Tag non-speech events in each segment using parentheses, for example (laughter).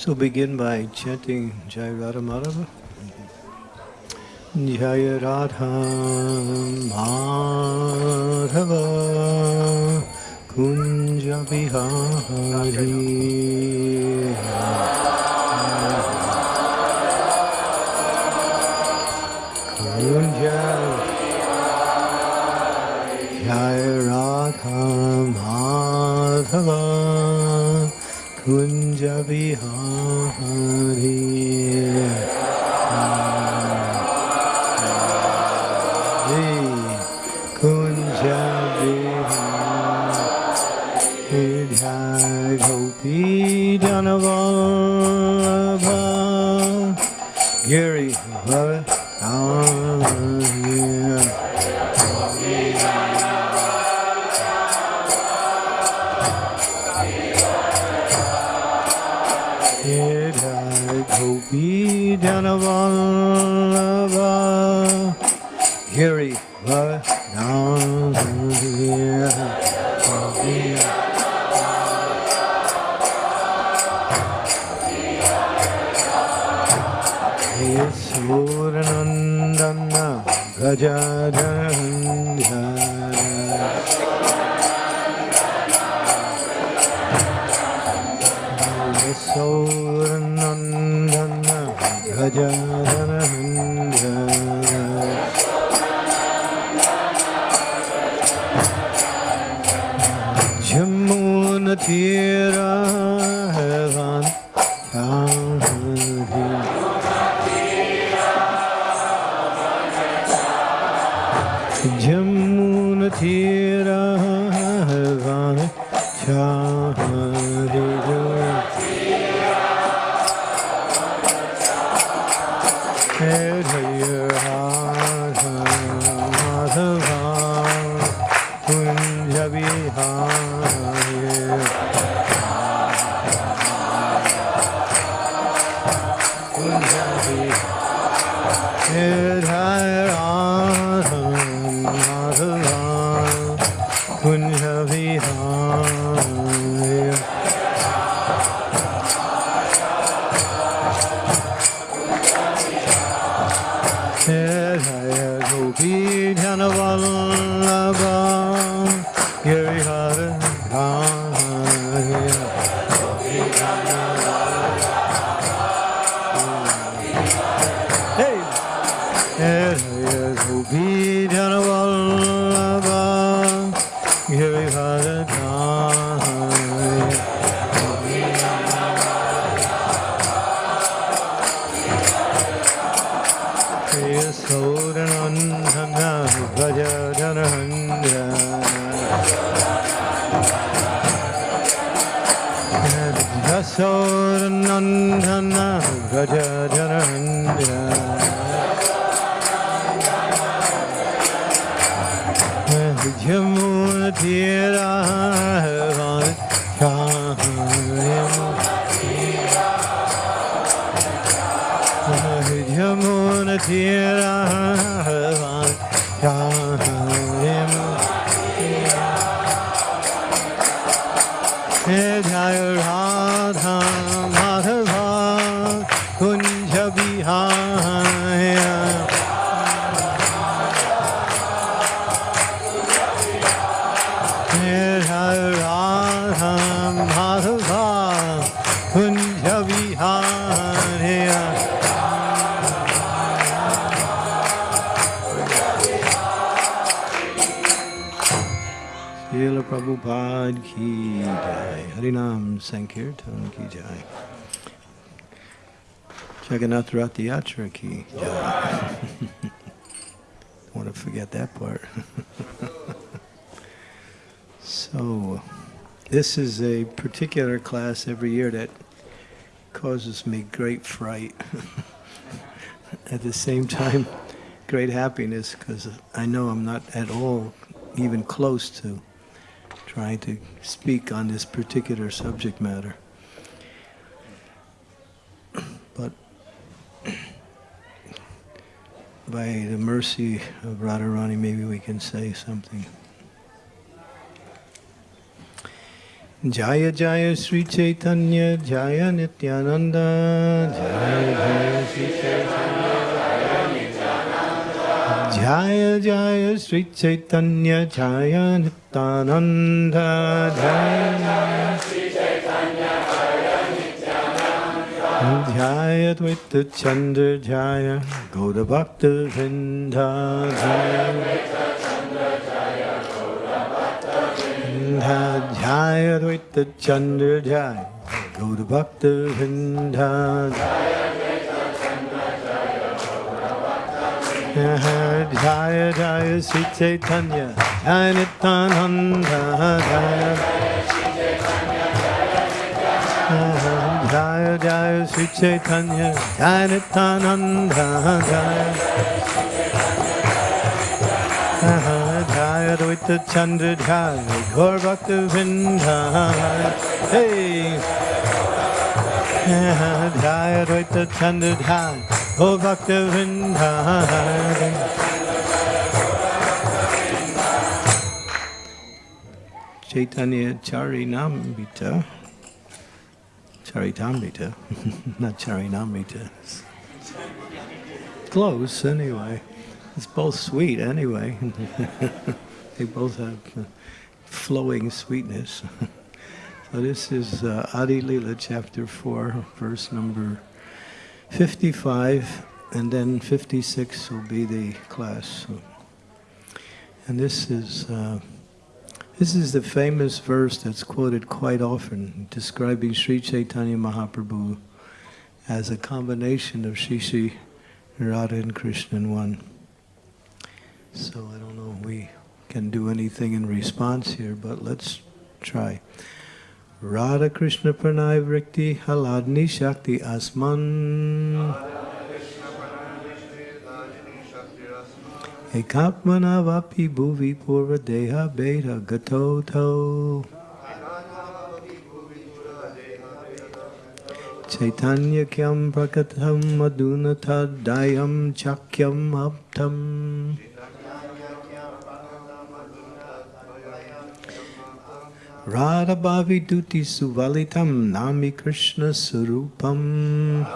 So begin by chanting Jai Radha Madhava. Jai Radha Madhava Kunja Bihari Kunja Madhava Kunja Vihaya Srila Prabhupada ki jai. Harinam Sankirtan ki jai. Jagannath Rath Yatra ki jai. Don't want to forget that part. (laughs) so, this is a particular class every year that causes me great fright. (laughs) At the same time, great happiness because I know I'm not at all even close to trying to speak on this particular subject matter. But by the mercy of Radharani, maybe we can say something. Jaya Jaya Sri Chaitanya Jaya Nityananda Jaya Jaya Sri Chaitanya Jaya Jaya Sri Chaitanya Jaya Nityananda Jaya Jaya Dvaita Chandra Jaya Gauda Bhakta Vrinda Jaya Jaya Dvaita Chandra Jaya Gauda Bhakta Vrinda Jaya Jaya Sri Chaitanya Jaya Nityananda Jaya Jaya Jaya Sri Chaitanya Jaya Nityananda Jaya Jaya Dvaita Chandra Jaya Gaur Bhakta Vrinda Hey Jaya Dvaita Chandra Jaya Gaur Bhakta Vrinda Chaitanya Charinamrita Charitamrita, (laughs) not Charinamrita. Close, anyway. It's both sweet, anyway. (laughs) they both have flowing sweetness. (laughs) so this is uh, Adi Lila, chapter 4, verse number 55, and then 56 will be the class. And this is... Uh, this is the famous verse that's quoted quite often, describing Sri Chaitanya Mahaprabhu as a combination of Shri Radha and Krishna in one. So I don't know we can do anything in response here, but let's try. Radha Krishna Pranay Vrikti Haladni Shakti Asman. Ekapmana vapi bhuvi purva deha beta gato to. Chaitanya kyam prakatam maduna tadayam chakyam aptam. Radha bhavi duti suvalitam nami Krishna surupam.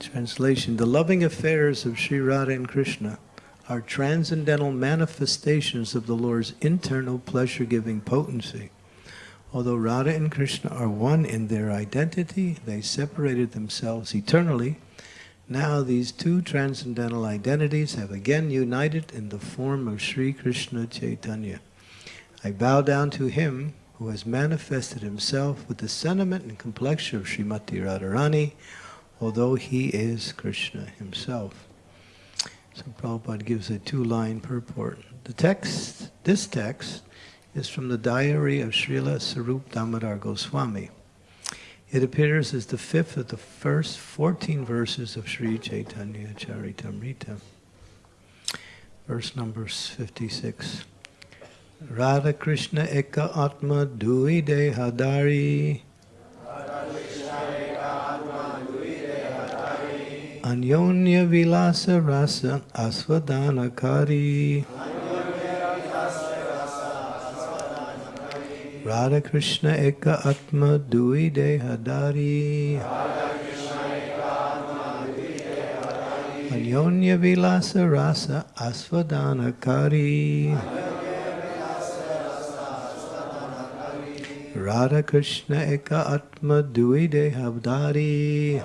Translation The loving affairs of Sri Radha and Krishna are transcendental manifestations of the Lord's internal pleasure giving potency. Although Radha and Krishna are one in their identity, they separated themselves eternally. Now these two transcendental identities have again united in the form of Sri Krishna Chaitanya. I bow down to him who has manifested himself with the sentiment and complexion of Srimati Radharani, although he is Krishna himself. So Prabhupada gives a two-line purport. The text, this text, is from the diary of Srila Swarup Damodar Goswami. It appears as the fifth of the first 14 verses of Sri Chaitanya Charitamrita. Verse number 56. Radha Krishna Eka Atma Dui Dehadari Anyonya Vilasa Rasa Asvadanakari Radha Krishna Eka Atma Dui Dehadari Anyonya Vilasa Rasa Asvadanakari. Radha Krishna Eka Atma Dui Dehabdari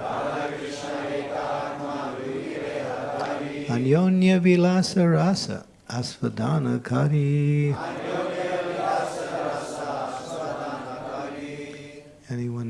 Anyonya Vilasa Rasa Asvadana Kari.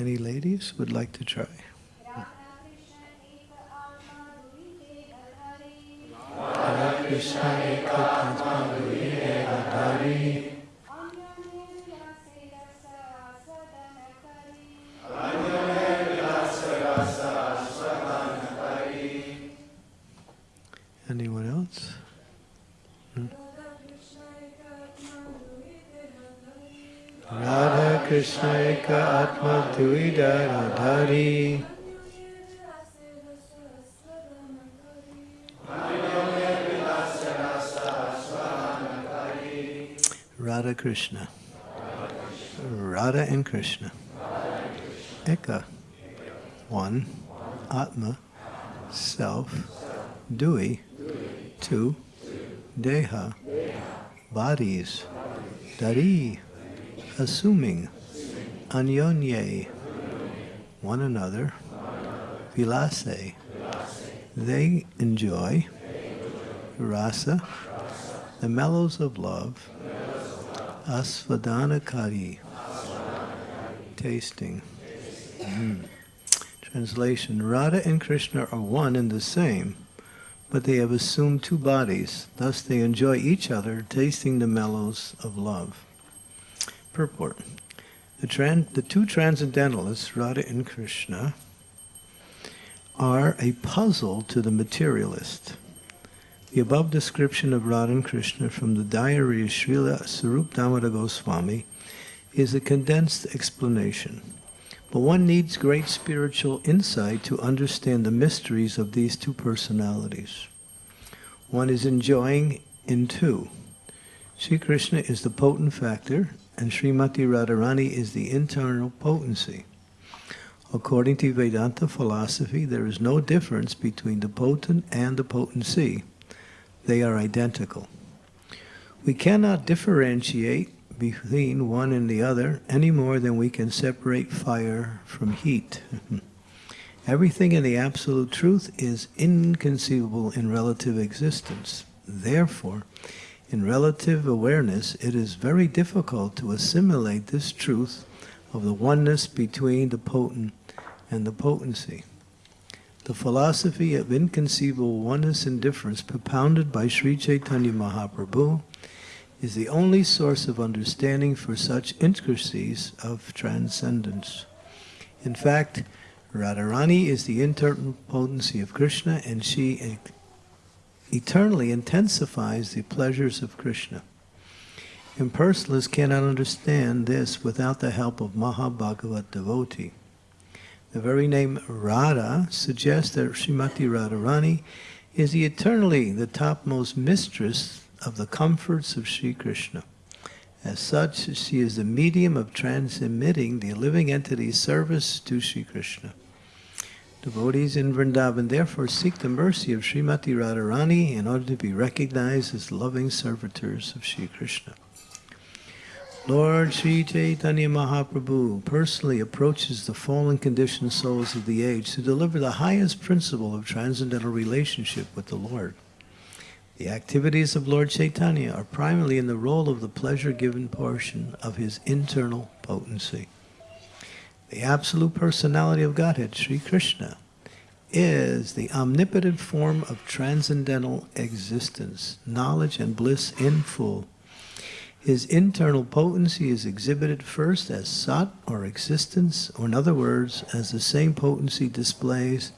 Any ladies would like to try? Krishna Eka Tatma Atma Dui Devadari Radha Krishna. Radha and Krishna. Eka. One. Atma. Self. Dui. Two. Deha. Bodies. Dari. Assuming. Anyonye. One another. Vilase. They enjoy. Rasa. The mellows of love. Asvadanakari. Tasting. Mm. Translation Radha and Krishna are one and the same, but they have assumed two bodies. Thus they enjoy each other, tasting the mellows of love. Purport The, tran- the two transcendentalists, Radha and Krishna, are a puzzle to the materialist. The above description of Radha and Krishna from the diary of Srila Swarup Damodar Goswami is a condensed explanation. But one needs great spiritual insight to understand the mysteries of these two personalities. One is enjoying in two. Sri Krishna is the potent factor, and Srimati Radharani is the internal potency. According to Vedanta philosophy, there is no difference between the potent and the potency. They are identical. We cannot differentiate between one and the other any more than we can separate fire from heat. (laughs) Everything in the absolute truth is inconceivable in relative existence. Therefore, in relative awareness, it is very difficult to assimilate this truth of the oneness between the potent and the potency. The philosophy of inconceivable oneness and difference propounded by Sri Chaitanya Mahaprabhu is the only source of understanding for such intricacies of transcendence. In fact, Radharani is the internal potency of Krishna and she eternally intensifies the pleasures of Krishna. Impersonalists cannot understand this without the help of Mahabhagavat devotee. The very name Radha suggests that Srimati Radharani is the eternally the topmost mistress of the comforts of Sri Krishna. As such, she is the medium of transmitting the living entity's service to Sri Krishna. Devotees in Vrindavan therefore seek the mercy of Srimati Radharani in order to be recognized as loving servitors of Sri Krishna. Lord Sri Chaitanya Mahaprabhu personally approaches the fallen conditioned souls of the age to deliver the highest principle of transcendental relationship with the Lord. The activities of Lord Chaitanya are primarily in the role of the pleasure-given portion of his internal potency. The absolute personality of Godhead, Sri Krishna, is the omnipotent form of transcendental existence, knowledge and bliss in full. His internal potency is exhibited first as sat or existence, or in other words, as the same potency displays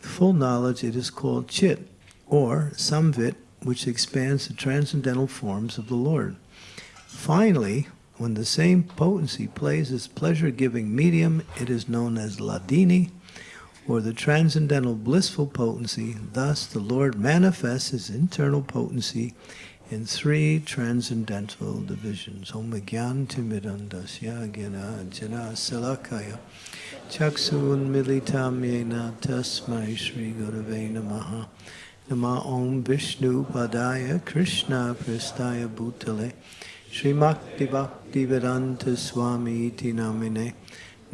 full knowledge, it is called chit, or samvit, which expands the transcendental forms of the Lord. Finally, when the same potency plays as pleasure-giving medium, it is known as hladini, or the transcendental blissful potency. Thus, the Lord manifests his internal potency in three transcendental divisions. Om Gyan Timidandasya Gyana Jana Salakaya Chaksun Militam Yena Tasmai Shri Gurave Namaha Nama Om Vishnu Padaya Krishna Pristaya Bhutale Srimakti Bhakti Vedanta Swami Iti Namine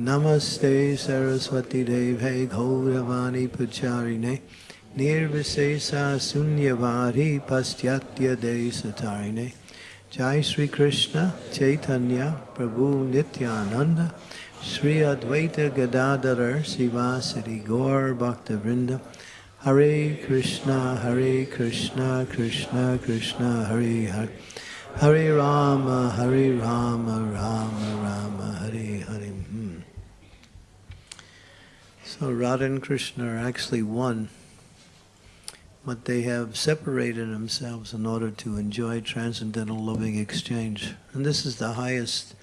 Namaste Saraswati Deve Gauravani Pacharine Nirvisesa Sunyavadi Pastyatya Desatarine Jai Sri Krishna Chaitanya Prabhu Nityananda Sri Advaita Gadadhar Sivasari Gaur Bhaktavrinda Hare Krishna Hare Krishna Krishna Krishna Hare Hare Hare Rama Hare Rama Rama Rama Hare Hare. Hmm. So Radha and Krishna are actually one but they have separated themselves in order to enjoy transcendental loving exchange. And this is the highest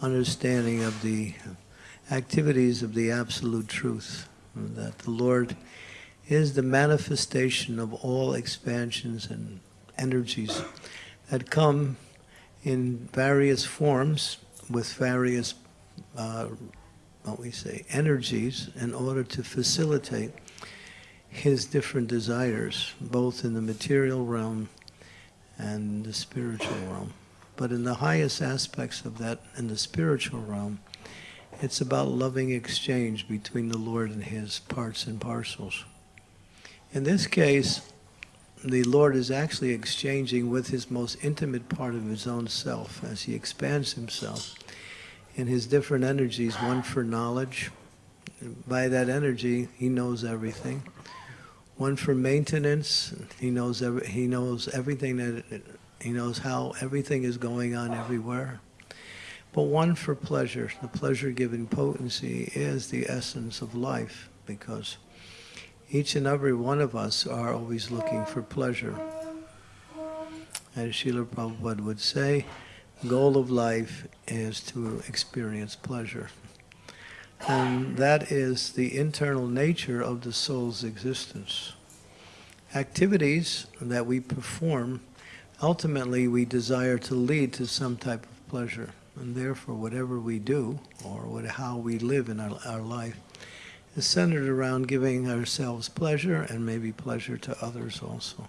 understanding of the activities of the absolute truth, that the Lord is the manifestation of all expansions and energies that come in various forms with various, uh, what we say, energies in order to facilitate his different desires, both in the material realm and the spiritual realm. But in the highest aspects of that, in the spiritual realm, it's about loving exchange between the Lord and his parts and parcels. In this case, the Lord is actually exchanging with his most intimate part of his own self as he expands himself in his different energies, one for knowledge. By that energy, he knows everything one for maintenance. He knows every, he knows everything that he knows how everything is going on everywhere. But one for pleasure. The pleasure-giving potency is the essence of life because each and every one of us are always looking for pleasure. As Srila Prabhupada would say, goal of life is to experience pleasure. And that is the internal nature of the soul's existence. Activities that we perform, ultimately we desire to lead to some type of pleasure. And therefore, whatever we do, or what, how we live in our, our life, is centered around giving ourselves pleasure and maybe pleasure to others also.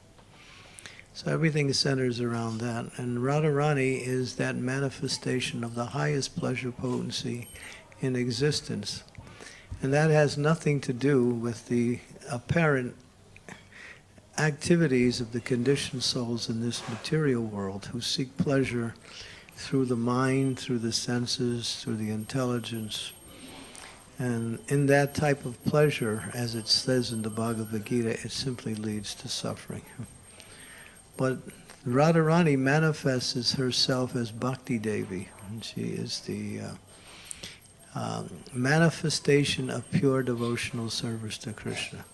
So everything centers around that. And Radharani is that manifestation of the highest pleasure potency in existence. And that has nothing to do with the apparent activities of the conditioned souls in this material world who seek pleasure through the mind, through the senses, through the intelligence. And in that type of pleasure, as it says in the Bhagavad Gita, it simply leads to suffering. But Radharani manifests herself as Bhakti Devi, and she is the uh, um, manifestation of pure devotional service to Krishna.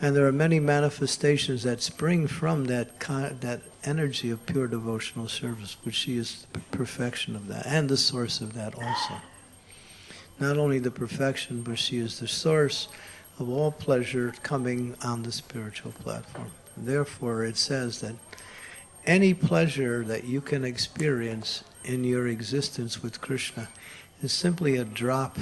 And there are many manifestations that spring from that that energy of pure devotional service, which she is the perfection of that, and the source of that also. Not only the perfection, but she is the source of all pleasure coming on the spiritual platform. Therefore, it says that any pleasure that you can experience in your existence with Krishna is simply a drop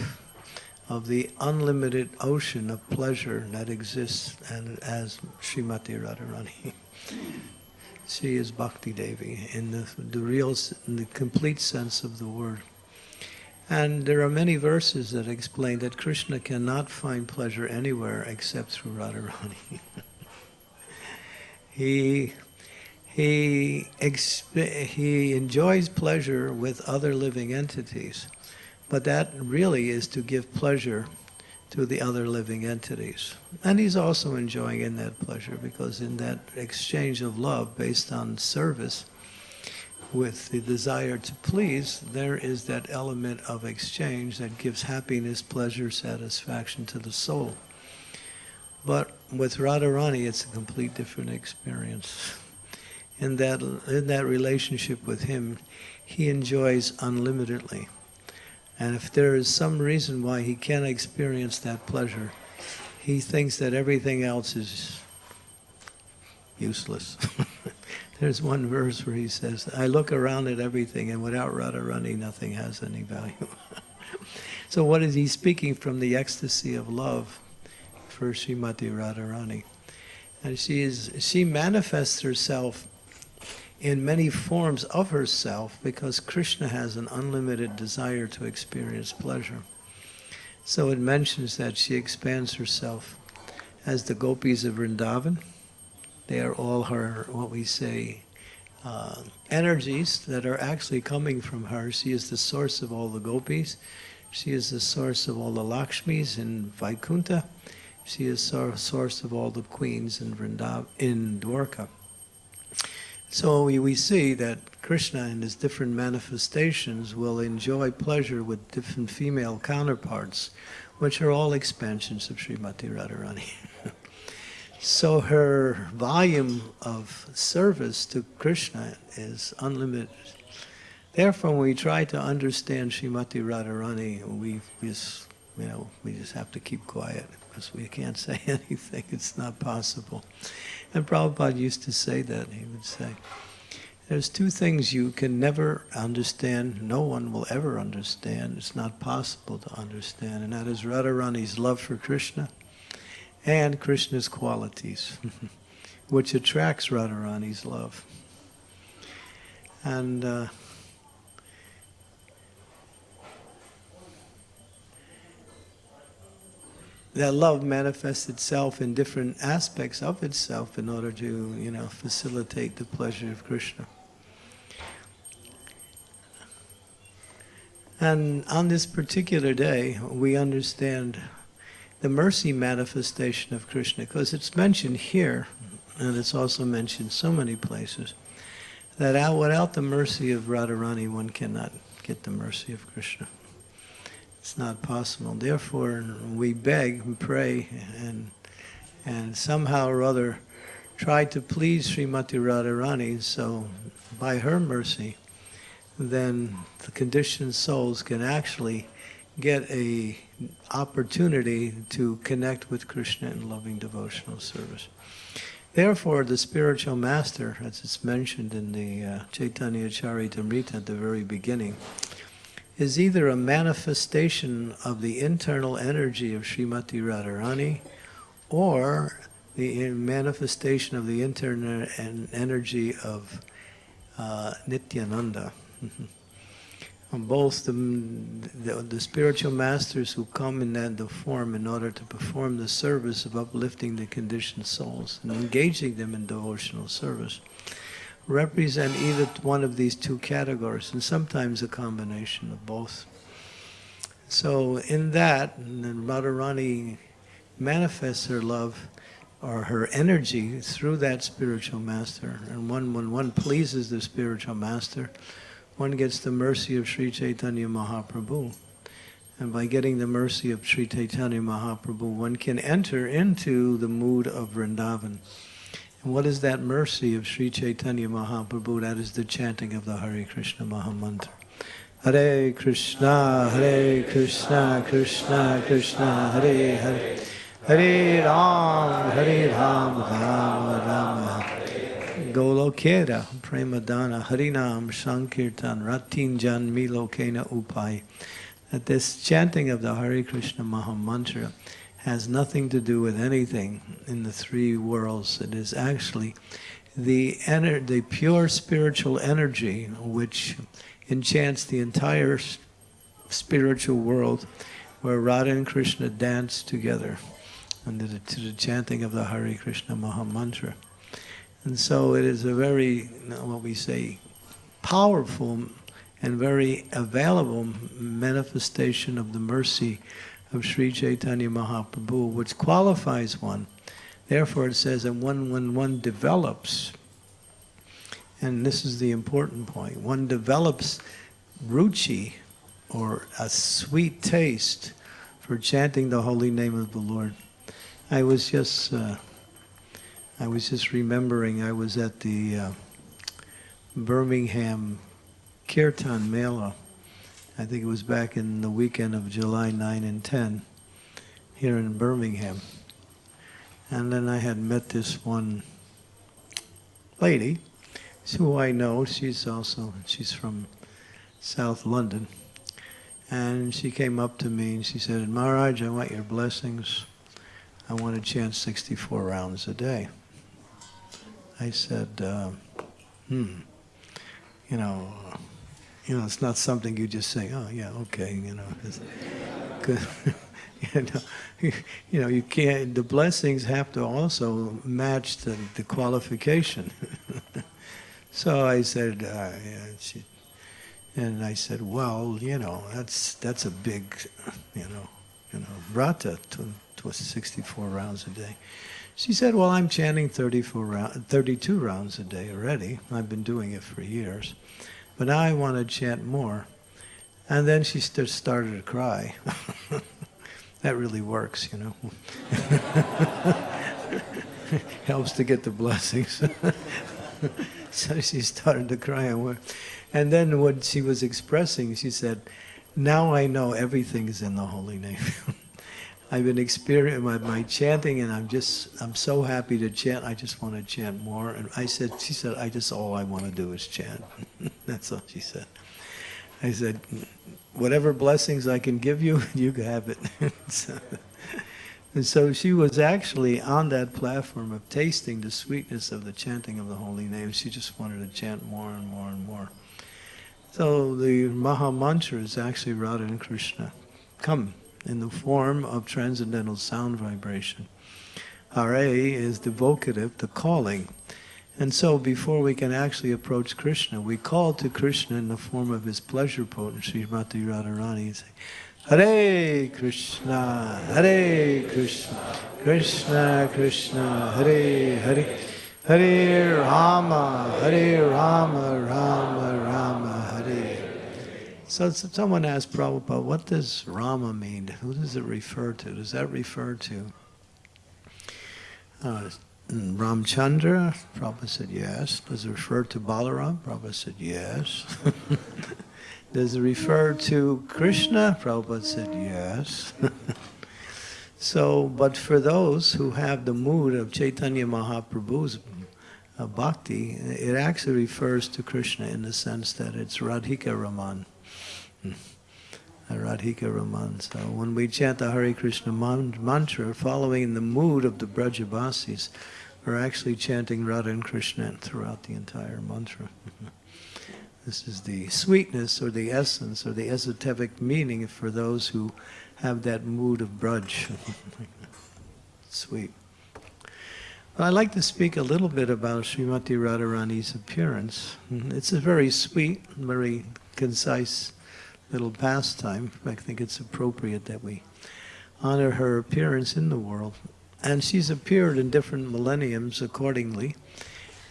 of the unlimited ocean of pleasure that exists and as Srimati Radharani. she is Bhakti Devi in the, the real, in the complete sense of the word. And there are many verses that explain that Krishna cannot find pleasure anywhere except through Radharani. (laughs) he he he enjoys pleasure with other living entities but that really is to give pleasure to the other living entities. And he's also enjoying in that pleasure because in that exchange of love based on service with the desire to please, there is that element of exchange that gives happiness, pleasure, satisfaction to the soul. But with Radharani, it's a complete different experience. In that, in that relationship with him, he enjoys unlimitedly. And if there is some reason why he can't experience that pleasure, he thinks that everything else is useless. (laughs) There's one verse where he says, I look around at everything and without Radharani, nothing has any value. (laughs) so what is he speaking from the ecstasy of love for Srimati Radharani? And she, is, she manifests herself in many forms of herself because Krishna has an unlimited desire to experience pleasure. So it mentions that she expands herself as the gopis of Vrindavan. They are all her, what we say, uh, energies that are actually coming from her. She is the source of all the gopis. She is the source of all the Lakshmis in Vaikuntha. She is the source of all the queens in Vrindavan, in Dwarka. So we, we see that Krishna in his different manifestations will enjoy pleasure with different female counterparts, which are all expansions of Srimati Radharani. (laughs) so her volume of service to Krishna is unlimited. Therefore, when we try to understand Srimati Radharani, we just, you know, we just have to keep quiet because we can't say (laughs) anything. It's not possible. And Prabhupada used to say that. He would say, there's two things you can never understand, no one will ever understand, it's not possible to understand, and that is Radharani's love for Krishna and Krishna's qualities, (laughs) which attracts Radharani's love. And uh, that love manifests itself in different aspects of itself in order to, you know, facilitate the pleasure of Krishna. And on this particular day, we understand the mercy manifestation of Krishna, because it's mentioned here, and it's also mentioned so many places, that out, without the mercy of Radharani, one cannot get the mercy of Krishna. It's not possible. Therefore, we beg and pray and, and somehow or other try to please Srimati Radharani, so by her mercy, then the conditioned souls can actually get a opportunity to connect with Krishna in loving devotional service. Therefore, the spiritual master, as it's mentioned in the uh, Chaitanya Charitamrita at the very beginning, is either a manifestation of the internal energy of Srimati Radharani or the manifestation of the internal and energy of uh, Nityananda. Both the, the, the, spiritual masters who come in that form in order to perform the service of uplifting the conditioned souls and engaging them in devotional service represent either one of these two categories, and sometimes a combination of both. So in that, Radharani manifests her love or her energy through that spiritual master. And one, when one pleases the spiritual master, one gets the mercy of Sri Chaitanya Mahaprabhu. And by getting the mercy of Sri Chaitanya Mahaprabhu, one can enter into the mood of Vrindavan. And what is that mercy of Sri Chaitanya Mahaprabhu? That is the chanting of the Hare Krishna Mahamantra. Hare Krishna, Hare Krishna, Krishna Krishna, Hare Hare. Hare Ram, Hare Ram, Ram Ram. Golokera, Premadana, Harinam, Sankirtan, Ratin Jan Milokena Upai. That this chanting of the Hare Krishna Maha Mantra has nothing to do with anything in the three worlds. It is actually the, the pure spiritual energy which enchants the entire spiritual world where Radha and Krishna dance together under the, to the chanting of the Hare Krishna Maha Mantra. And so it is a very, what we say, powerful and very available manifestation of the mercy of Sri Chaitanya Mahaprabhu, which qualifies one. Therefore, it says that one, when one develops, and this is the important point, one develops ruchi, or a sweet taste, for chanting the holy name of the Lord. I was just, uh, I was just remembering, I was at the uh, Birmingham Kirtan Mela, I think it was back in the weekend of July 9 and 10 here in Birmingham. And then I had met this one lady who I know. She's also, she's from South London. And she came up to me and she said, Maharaj, I want your blessings. I want to chant 64 rounds a day. I said, uh, hmm, you know, you know, it's not something you just say, oh, yeah, okay, you know. (laughs) you, know you know, you can't, the blessings have to also match the, the qualification. (laughs) So I said, uh, she, and I said, well, you know, that's that's a big, you know, you know, rata to, to 64 rounds a day. She said, well, I'm chanting 34 round, 32 rounds a day already. I've been doing it for years, but now I want to chant more. And then she st- started to cry. (laughs) that really works, you know. (laughs) Helps to get the blessings. (laughs) so she started to cry and. And then what she was expressing, she said, now I know everything is in the holy name. I've been experiencing my, my chanting and I'm just, I'm so happy to chant. I just want to chant more. And I said, she said, I just, all I want to do is chant. (laughs) That's all she said. I said, whatever blessings I can give you, (laughs) you have it. (laughs) so, and so she was actually on that platform of tasting the sweetness of the chanting of the holy name. She just wanted to chant more and more and more. So the Maha Mantra is actually Radha and Krishna come in the form of transcendental sound vibration. Hare is the vocative, the calling. And so before we can actually approach Krishna, we call to Krishna in the form of his pleasure potent, Srimati Radharani, and say, Hare Krishna, Hare Krishna, Krishna Krishna, Hare Hare, Hare Rama, Hare Rama, Rama Rama. So someone asked Prabhupada, what does Rama mean? Who does it refer to? Does that refer to uh, Ramchandra? Prabhupada said yes. Does it refer to Balaram? Prabhupada said yes. (laughs) Does it refer to Krishna? Prabhupada said yes. (laughs) so, but for those who have the mood of Chaitanya Mahaprabhu's uh, bhakti, it actually refers to Krishna in the sense that it's Radhika Raman. Hmm. Radhika Raman. So uh, when we chant the Hare Krishna mantra, following the mood of the Brajabasis, we're actually chanting Radha and Krishna throughout the entire mantra. (laughs) This is the sweetness or the essence or the esoteric meaning for those who have that mood of Braj. (laughs) Sweet. Well, I'd like to speak a little bit about Srimati Radharani's appearance. Hmm, it's a very sweet, very concise little pastime. I think it's appropriate that we honor her appearance in the world. And she's appeared in different millenniums accordingly.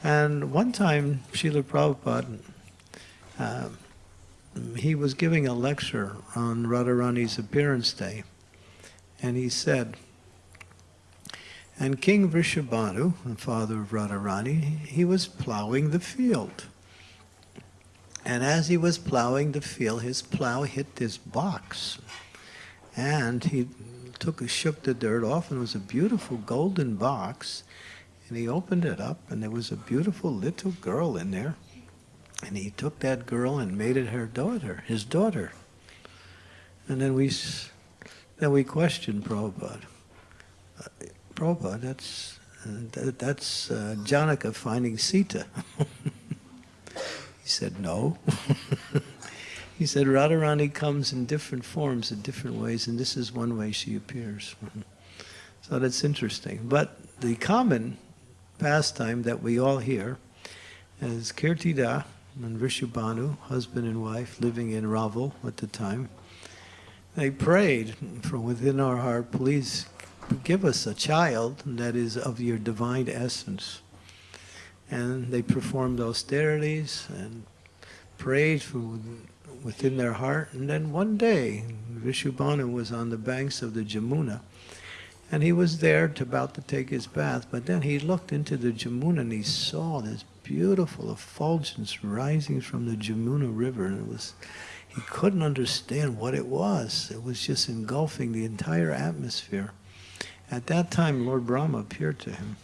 And one time, Srila Prabhupada uh, he was giving a lecture on Radharani's appearance day, and he said, and King Vrishabhanu, the father of Radharani, he was plowing the field. And as he was plowing the field, his plow hit this box. And he took, a shook the dirt off, and it was a beautiful golden box. And he opened it up, and there was a beautiful little girl in there. And he took that girl and made it her daughter, his daughter. And then we, then we questioned Prabhupada. Prabhupada, that's, uh, that, that's uh, Janaka finding Sita. (laughs) he said, no. (laughs) he said, Radharani comes in different forms in different ways, and this is one way she appears. (laughs) so that's interesting. But the common pastime that we all hear is Kirtida, and Vrishabhanu, husband and wife, living in Raval at the time, they prayed from within our heart, please give us a child that is of your divine essence. And they performed austerities and prayed from within their heart. And then one day, Vrishabhanu was on the banks of the Jamuna, and he was there to, about to take his bath, but then he looked into the Jamuna and he saw this beautiful effulgence rising from the Jamuna River, and it was he couldn't understand what it was. It was just engulfing the entire atmosphere. At that time, Lord Brahma appeared to him.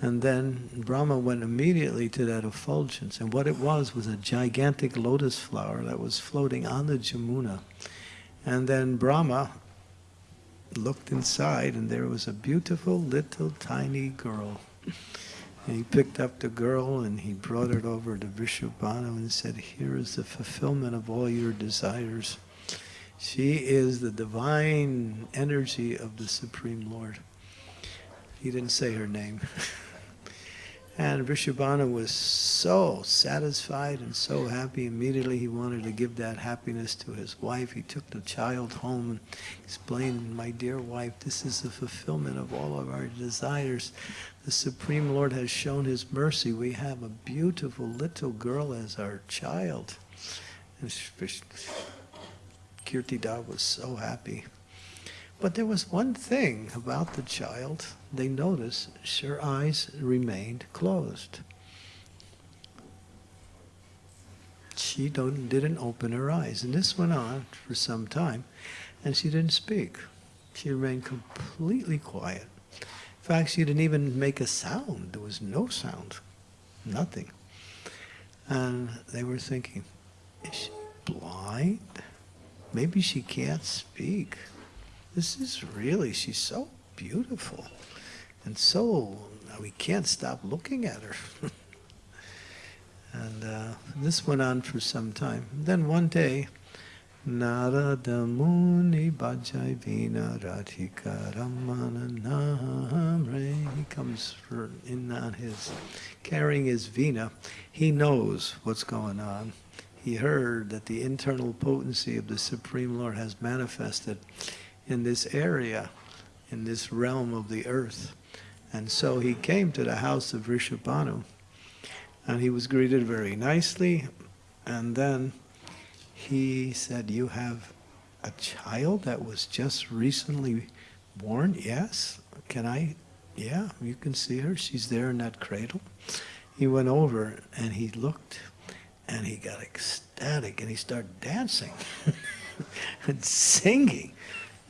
And then Brahma went immediately to that effulgence. And what it was was a gigantic lotus flower that was floating on the Jamuna. And then Brahma looked inside, and there was a beautiful little tiny girl. And he picked up the girl and he brought it over to Vrishabhanu and said, Here is the fulfillment of all your desires. She is the divine energy of the Supreme Lord. He didn't say her name. (laughs) and Vrishabhanu was so satisfied and so happy. Immediately he wanted to give that happiness to his wife. He took the child home and explained, My dear wife, this is the fulfillment of all of our desires. The Supreme Lord has shown his mercy. We have a beautiful little girl as our child. And Kirtida was so happy. But there was one thing about the child. They noticed her eyes remained closed. She don't, didn't open her eyes. And this went on for some time, and she didn't speak. She remained completely quiet. In fact, she didn't even make a sound. There was no sound, nothing. And they were thinking, is she blind? Maybe she can't speak. This is really, she's so beautiful. And so, we can't stop looking at her. (laughs) and uh, this went on for some time. Then one day, Narada Muni Bhajai Vina Radhika Ramana Namre. He comes for, in on his, carrying his Vina. He knows what's going on. He heard that the internal potency of the Supreme Lord has manifested in this area, in this realm of the earth. And so he came to the house of Vrishabhanu, and he was greeted very nicely. And then he said, You have a child that was just recently born? Yes. Can I? Yeah, you can see her. She's there in that cradle. He went over and he looked and he got ecstatic and he started dancing (laughs) and singing.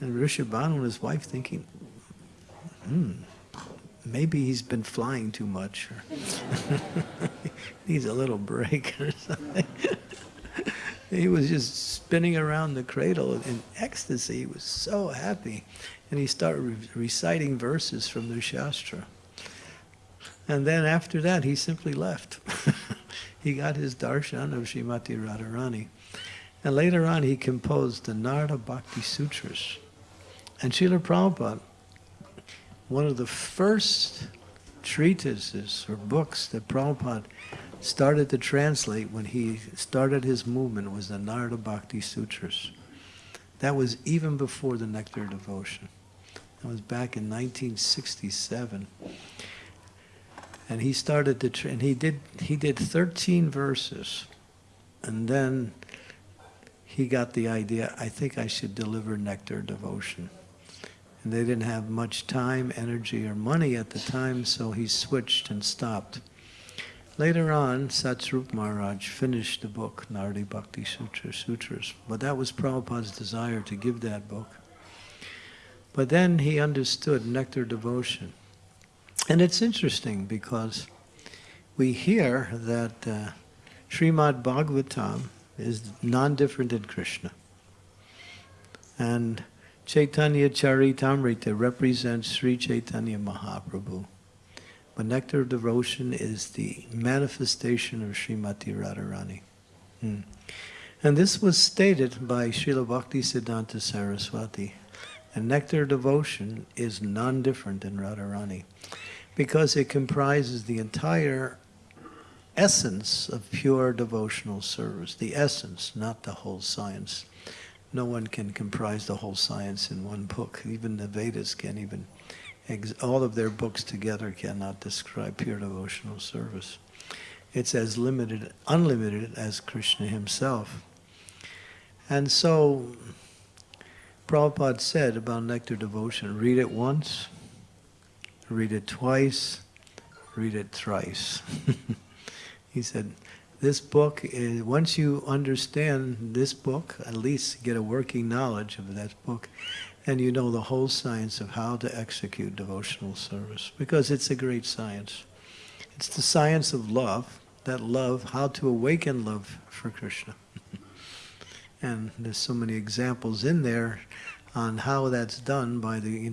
And Vrishabhanu and his wife thinking, hmm, maybe he's been flying too much (laughs) needs a little break or something. (laughs) he was just spinning around the cradle in ecstasy. He was so happy. And he started re reciting verses from the Shastra. And then after that, he simply left. (laughs) he got his darshan of Srimati Radharani. And later on, he composed the Narada Bhakti Sutras. And Srila Prabhupada, one of the first treatises or books that Prabhupada started to translate when he started his movement was the Narada Bhakti Sutras. That was even before the Nectar Devotion. That was back in 1967. And he started to, and he did, he did 13 verses. And then he got the idea, I think I should deliver Nectar Devotion. And they didn't have much time, energy, or money at the time, so he switched and stopped. Later on, Satswarup Maharaj finished the book, Naradi Bhakti Sutra, Sutras, but that was Prabhupada's desire to give that book. But then he understood nectar devotion. And it's interesting because we hear that uh, Srimad Bhagavatam is non-different than Krishna. And Chaitanya Charitamrita represents Sri Chaitanya Mahaprabhu. But nectar of devotion is the manifestation of Srimati Radharani. Hmm. And this was stated by Srila Bhakti Siddhanta Saraswati. And nectar of devotion is none different than Radharani because it comprises the entire essence of pure devotional service. The essence, not the whole science no one can comprise the whole science in one book. Even the Vedas can't even, all of their books together cannot describe pure devotional service. It's as limited, unlimited as Krishna himself. And so, Prabhupada said about nectar devotion, read it once, read it twice, read it thrice. (laughs) he said, this book is, once you understand this book, at least get a working knowledge of that book, and you know the whole science of how to execute devotional service, because it's a great science. It's the science of love, that love, how to awaken love for Krishna. (laughs) and there's so many examples in there on how that's done by the,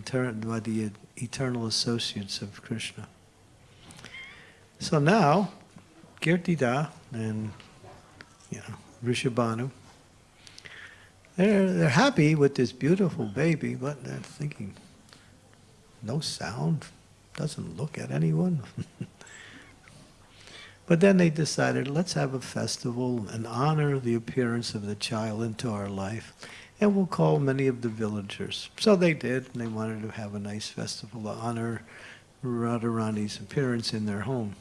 by the eternal associates of Krishna. So now, Kirtida and you know Vrishabhanu, they're they're happy with this beautiful baby, but they're thinking, no sound, doesn't look at anyone. (laughs) But then they decided, let's have a festival and honor the appearance of the child into our life. And we'll call many of the villagers. So they did, and they wanted to have a nice festival to honor Radharani's appearance in their home.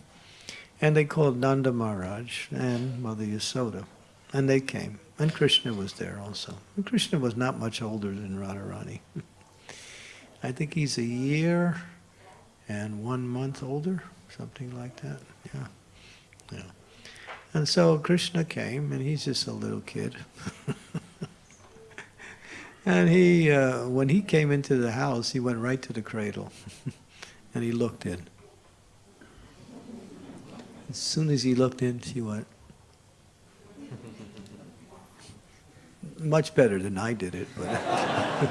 And they called Nanda Maharaj and Mother Yasoda. And they came. And Krishna was there also. And Krishna was not much older than Radharani. (laughs) I think he's a year and one month older, something like that. Yeah. Yeah. And so Krishna came, and he's just a little kid. (laughs) and he, uh, when he came into the house, he went right to the cradle, (laughs) and he looked in. As soon as he looked in, she went. Much better than I did it, but (laughs)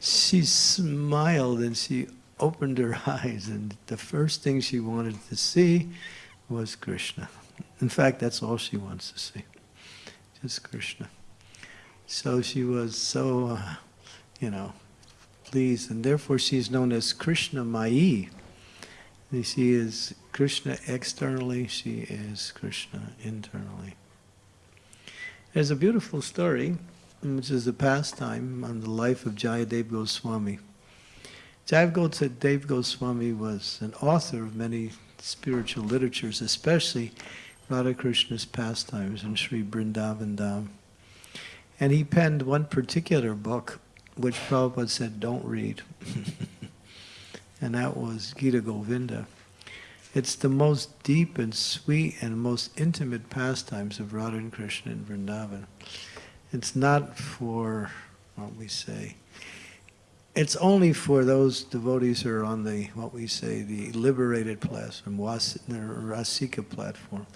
she smiled and she opened her (laughs) eyes, and the first thing she wanted to see was Krishna. In fact, that's all she wants to see, just Krishna. So she was so, uh, you know, pleased, and therefore she's known as Krishna Mai. She is Krishna externally, she is Krishna internally. There's a beautiful story, which is a pastime on the life of Jayadev Goswami. Jayadev Goswami was an author of many spiritual literatures, especially Radha Krishna's pastimes in Sri Vrindavan Dham. And he penned one particular book, which Prabhupada said, don't read. (laughs) and that was Gita Govinda. It's the most deep and sweet and most intimate pastimes of Radha and Krishna in Vrindavan. It's not for, what we say, it's only for those devotees who are on the, what we say, the liberated platform, the Rasika platform,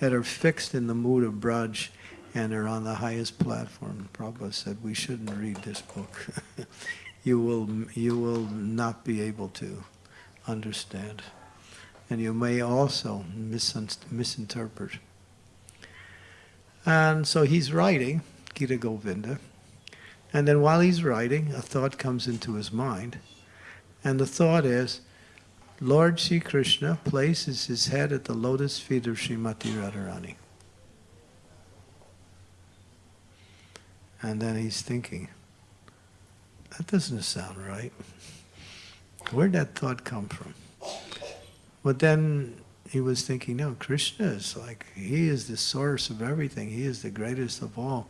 that are fixed in the mood of Braj and are on the highest platform. Prabhupada said, we shouldn't read this book. (laughs) you, will, you will not be able to understand. And you may also misinterpret. And so he's writing Gita Govinda. And then while he's writing, a thought comes into his mind. And the thought is, Lord Sri Krishna places his head at the lotus feet of Srimati Radharani. And then he's thinking, that doesn't sound right. Where'd that thought come from? But then he was thinking, no, Krishna is like, he is the source of everything. He is the greatest of all.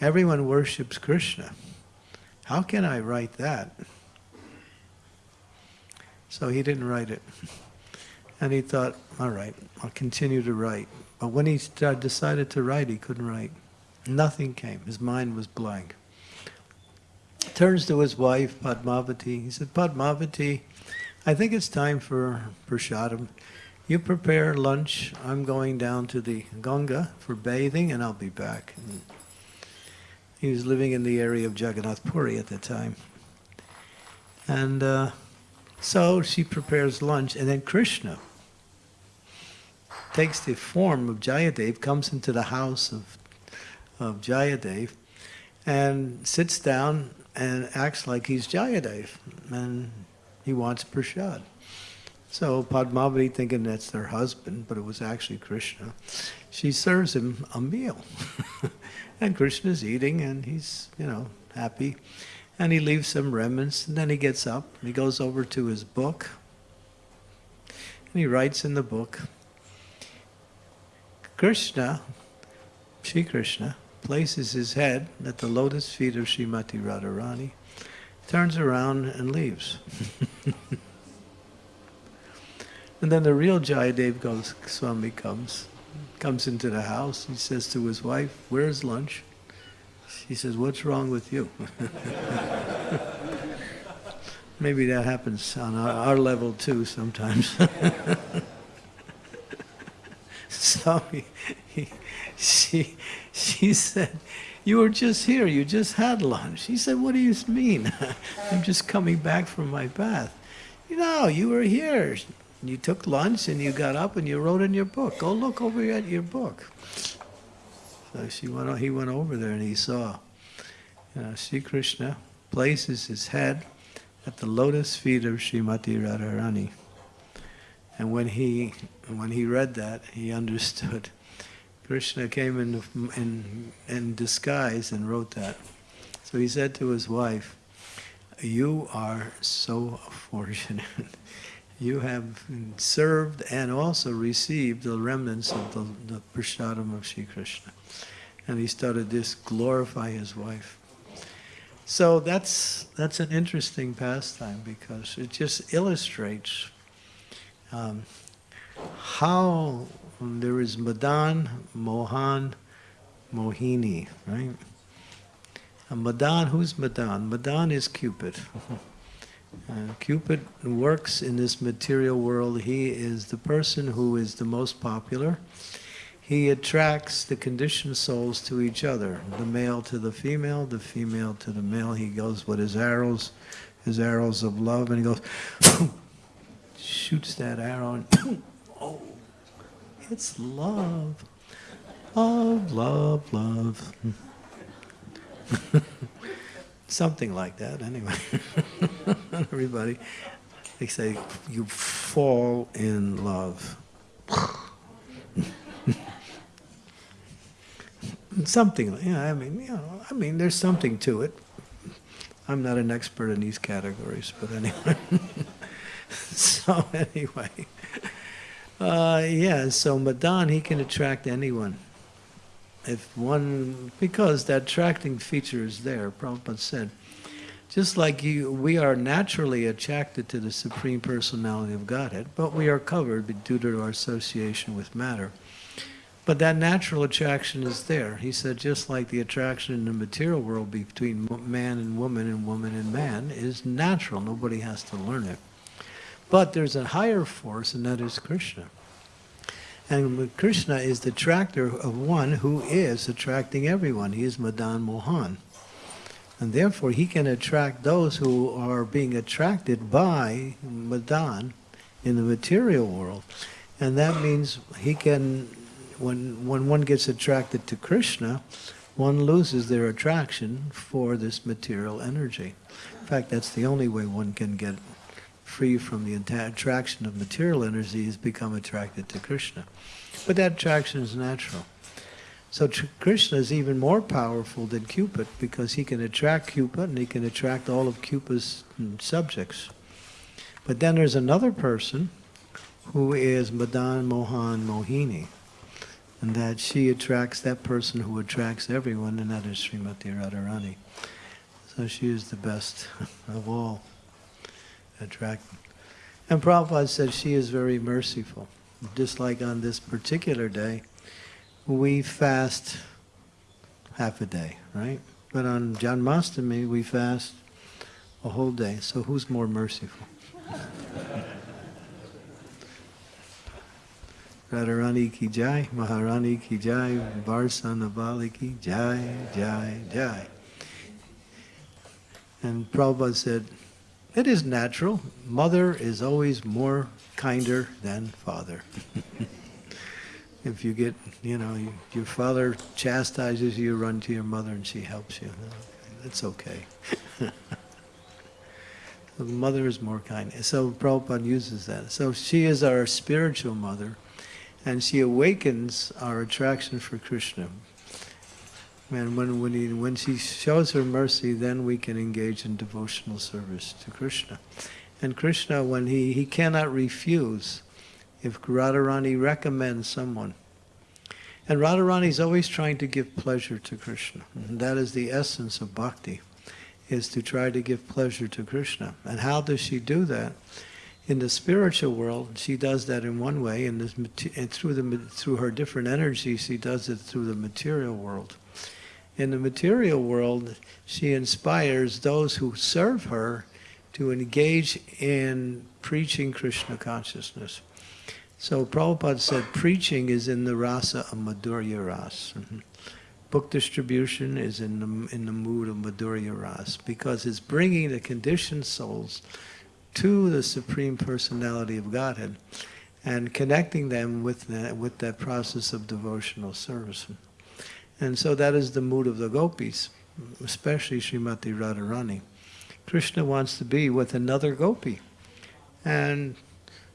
Everyone worships Krishna. How can I write that? So he didn't write it. And he thought, all right, I'll continue to write. But when he decided to write, he couldn't write. Nothing came. His mind was blank. Turns to his wife, Padmavati. He said, Padmavati, I think it's time for prasadam. You prepare lunch. I'm going down to the Ganga for bathing, and I'll be back. And he was living in the area of Jagannath Puri at the time. And uh, so she prepares lunch, and then Krishna takes the form of Jayadev, comes into the house of, of Jayadev, and sits down and acts like he's Jayadev, and he wants prasad. So Padmavati, thinking that's their husband, but it was actually Krishna, she serves him a meal. (laughs) and Krishna's eating, and he's, you know, happy. And he leaves some remnants, and then he gets up, and he goes over to his book, and he writes in the book, Krishna, Sri Krishna, places his head at the lotus feet of Srimati Radharani, turns around and leaves. (laughs) and then the real Jayadev Goswami comes, comes into the house. He says to his wife, where's lunch? She says, what's wrong with you? (laughs) Maybe that happens on our, level too sometimes. (laughs) so he, he, she, she said, you were just here, you just had lunch. He said, what do you mean? (laughs) I'm just coming back from my bath. You know, you were here. You took lunch and you got up and you wrote in your book. Go look over at your book. So she went, he went over there and he saw, you know, Sri Krishna places his head at the lotus feet of Srimati Radharani. And when he, when he read that, he understood. Krishna came in, in, in disguise and wrote that. So he said to his wife, you are so fortunate. (laughs) You have served and also received the remnants of the, the prashadam of Sri Krishna. And he started to glorify his wife. So that's, that's an interesting pastime because it just illustrates um, how there is Madan, Mohan, Mohini, right? And Madan, who's Madan? Madan is Cupid. Uh, Cupid works in this material world. He is the person who is the most popular. He attracts the conditioned souls to each other, the male to the female, the female to the male. He goes with his arrows, his arrows of love, and he goes, (coughs) shoots that arrow, and (coughs) it's love. Love, love, love. (laughs) Something like that, anyway. (laughs) Everybody, they say, you fall in love. (laughs) something, yeah, I mean, you know, I mean, there's something to it. I'm not an expert in these categories, but anyway. so anyway, uh, yeah, so Madan, he can attract anyone if one, because that attracting feature is there, Prabhupada said, just like you, we are naturally attracted to the Supreme Personality of Godhead, but we are covered due to our association with matter. But that natural attraction is there. He said, just like the attraction in the material world between man and woman and woman and man is natural. Nobody has to learn it. But there's a higher force, and that is Krishna. And Krishna is the attractor of one who is attracting everyone. He is Madan Mohan. And therefore, he can attract those who are being attracted by Madan in the material world. And that means he can, when, when one gets attracted to Krishna, one loses their attraction for this material energy. In fact, that's the only way one can get free from the attraction of material energy is become attracted to Krishna. But that attraction is natural. So Krishna is even more powerful than Cupid because he can attract Cupid and he can attract all of Cupid's mm, subjects. But then there's another person who is Madan Mohan Mohini. And that she attracts that person who attracts everyone, and that is Srimati Radharani. So she is the best (laughs) of all attracting. And Prabhupada said she is very merciful. Just like on this particular day, we fast half a day, right? But on Janmashtami, we fast a whole day. So who's more merciful? (laughs) Radharani ki jai, Maharani ki jai, Varsanavali ki jai, jai, jai. And Prabhupada said, it is natural. Mother is always more kinder than father. (laughs) if you get, you know, you, your father chastises you, run to your mother and she helps you. It's okay. (laughs) the mother is more kind. So Prabhupada uses that. So she is our spiritual mother and she awakens our attraction for Krishna. And when, when, he, when she shows her mercy, then we can engage in devotional service to Krishna. And Krishna, when he, he cannot refuse, if Radharani recommends someone. And Radharani is always trying to give pleasure to Krishna. And that is the essence of bhakti, is to try to give pleasure to Krishna. And how does she do that? In the spiritual world, she does that in one way, and, and through, the, through her different energies, she does it through the material world in the material world, she inspires those who serve her to engage in preaching Krishna consciousness. So Prabhupada said preaching is in the rasa of Madhurya Ras. Mm-hmm. Book distribution is in the, in the mood of Madhurya Ras because it's bringing the conditioned souls to the Supreme Personality of Godhead and connecting them with that, with that process of devotional service. And so that is the mood of the gopis, especially Srimati Radharani. Krishna wants to be with another gopi. And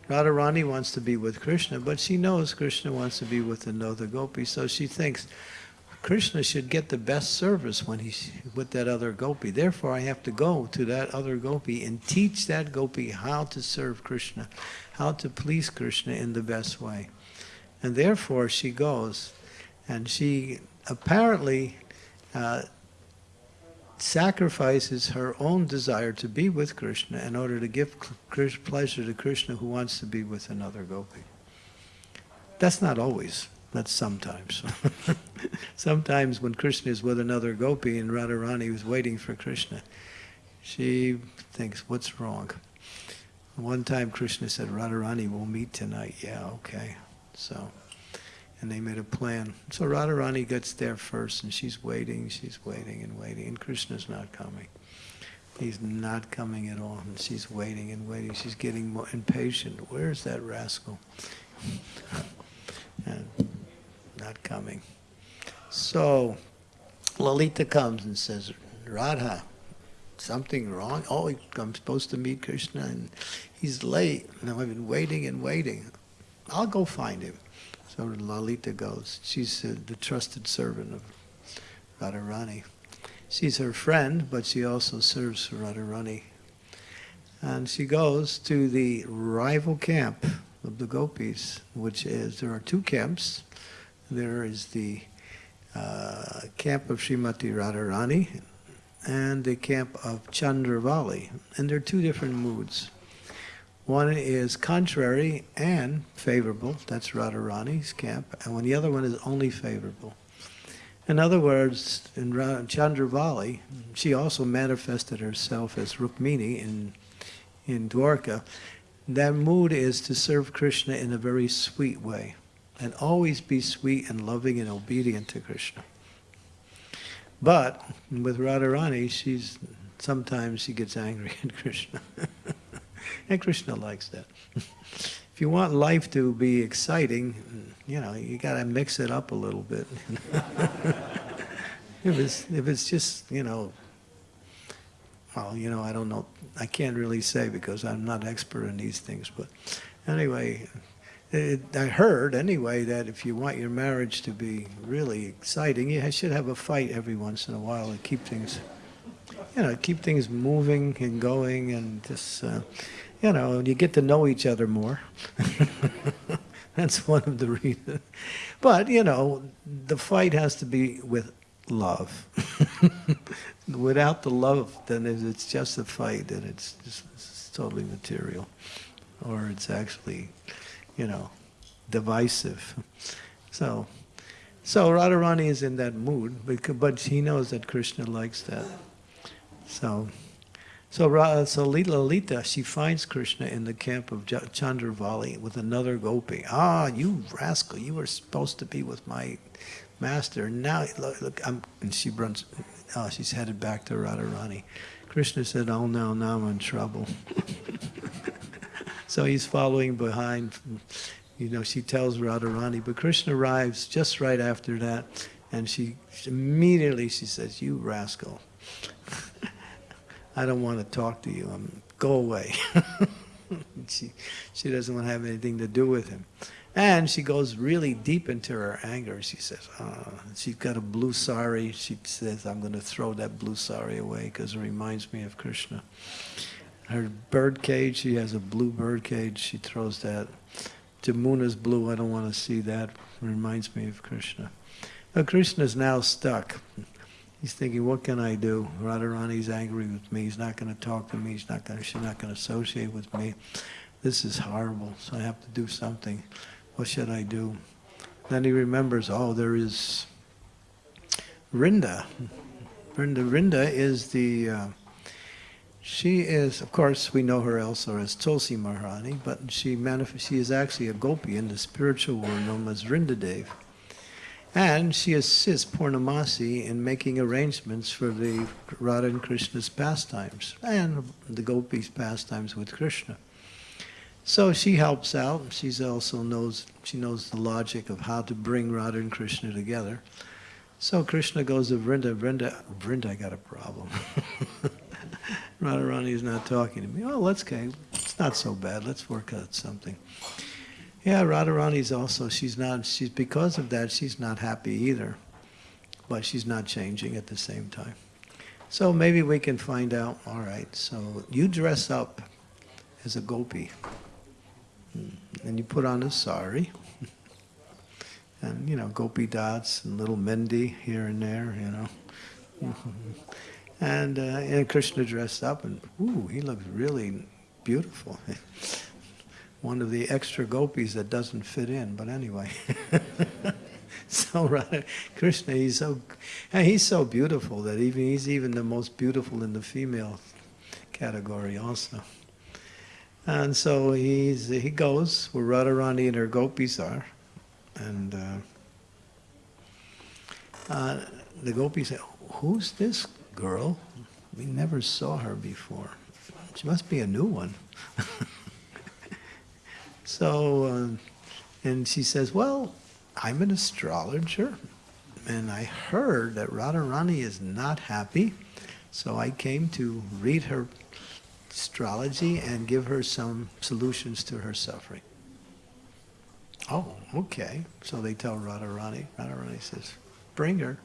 Radharani wants to be with Krishna, but she knows Krishna wants to be with another gopi, so she thinks Krishna should get the best service when he's with that other gopi. Therefore, I have to go to that other gopi and teach that gopi how to serve Krishna, how to please Krishna in the best way. And therefore, she goes, and she apparently uh, sacrifices her own desire to be with Krishna in order to give pleasure to Krishna who wants to be with another gopi. That's not always, that's sometimes. (laughs) sometimes when Krishna is with another gopi and Radharani is waiting for Krishna, she thinks, what's wrong? One time Krishna said, Radharani, we'll meet tonight. Yeah, okay. So, and they made a plan. So Radharani gets there first, and she's waiting, she's waiting and waiting, and Krishna's not coming. He's not coming at all, and she's waiting and waiting. She's getting more impatient. Where's that rascal? (laughs) and not coming. So Lalita comes and says, Radha, something wrong? Oh, I'm supposed to meet Krishna, and he's late. And I've been waiting and waiting. I'll go find him. So Lalita goes. She's uh, the trusted servant of Radharani. She's her friend, but she also serves Radharani. And she goes to the rival camp of the gopis, which is, there are two camps. There is the uh, camp of Srimati Radharani and the camp of Chandravali. And they're two different moods. One is contrary and favorable, that's Radharani's camp, and when the other one is only favorable. In other words, in Ra- Chandravali, she also manifested herself as Rukmini in, in Dwarka. That mood is to serve Krishna in a very sweet way, and always be sweet and loving and obedient to Krishna. But with Radharani, she's sometimes she gets angry (laughs) at Krishna. And Krishna likes that. (laughs) if you want life to be exciting, you know, you got to mix it up a little bit. (laughs) if it's if it's just, you know, well, you know, I don't know. I can't really say because I'm not expert in these things. But anyway, it, I heard anyway that if you want your marriage to be really exciting, you should have a fight every once in a while and keep things, you know, keep things moving and going and just, uh, you know, you get to know each other more. (laughs) That's one of the reasons. But, you know, the fight has to be with love. (laughs) Without the love, then it's just a fight and it's, just, it's totally material. Or it's actually, you know, divisive. (laughs) So, so Radharani is in that mood, but he knows that Krishna likes that. So, so, Ra- so Lalita, she finds Krishna in the camp of Chandravali with another gopi. Ah, you rascal! You were supposed to be with my master. Now, look, look I'm, and she runs. Oh, she's headed back to Radharani. Krishna said, "Oh no, now I'm in trouble." (laughs) so he's following behind. You know, she tells Radharani, but Krishna arrives just right after that, and she immediately she says, "You rascal." (laughs) I don't want to talk to you. I'm, go away. (laughs) she, she doesn't want to have anything to do with him. And she goes really deep into her anger. She says, uh, she's got a blue sari. She says, I'm going to throw that blue sari away because it reminds me of Krishna. Her bird cage, she has a blue bird cage. She throws that. Jamuna's blue. I don't want to see that. It reminds me of Krishna. Now, Krishna's now stuck. He's thinking, what can I do? Radharani's angry with me. He's not going to talk to me. He's not going. She's not going to associate with me. This is horrible. So I have to do something. What should I do? Then he remembers, oh, there is Vrinda. Vrinda. Vrinda is the. Uh, she is, of course, we know her also as Tulsi Maharani, but she manif- She is actually a gopi in the spiritual world known as Vrinda Dev. And she assists Purnamasi in making arrangements for the Radha and Krishna's pastimes and the gopis' pastimes with Krishna. So she helps out. She's also knows she knows the logic of how to bring Radha and Krishna together. So Krishna goes to Vrinda. Vrinda, Vrinda, I got a problem. (laughs) Radharani is not talking to me. Oh, let's okay. it's not so bad. Let's work out something. Yeah, Radharani's also, she's not, she's, because of that, she's not happy either. But she's not changing at the same time. So maybe we can find out, all right, so you dress up as a gopi. Hmm, And you put on a sari. (laughs) And, you know, gopi dots and little mendi here and there, you know. (laughs) And, uh, and Krishna dressed up and, ooh, he looks really beautiful. (laughs) One of the extra gopis that doesn't fit in, but anyway. (laughs) so Radha, Krishna, he's so, he's so beautiful that even he's even the most beautiful in the female category also. And so he's, he goes where Radharani and her gopis are, and uh, uh, the gopis say, "Who's this girl? We never saw her before. She must be a new one." (laughs) so, uh, and she says, "Well, I'm an astrologer, and I heard that Radharani is not happy, so I came to read her astrology and give her some solutions to her suffering." Oh, okay. So they tell Radharani. Radharani says, bring her.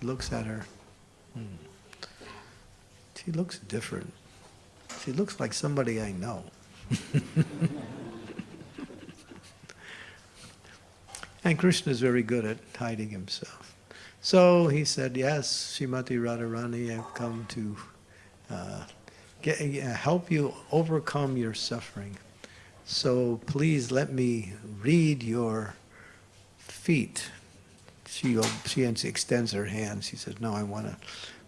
He looks at her. Hmm. She looks different. She looks like somebody I know. (laughs) and Krishna is very good at hiding himself. So he said, yes, Shrimati Radharani, I've come to uh, get, uh, help you overcome your suffering. So please let me read your feet. She, she extends her hand. She says, no, I want to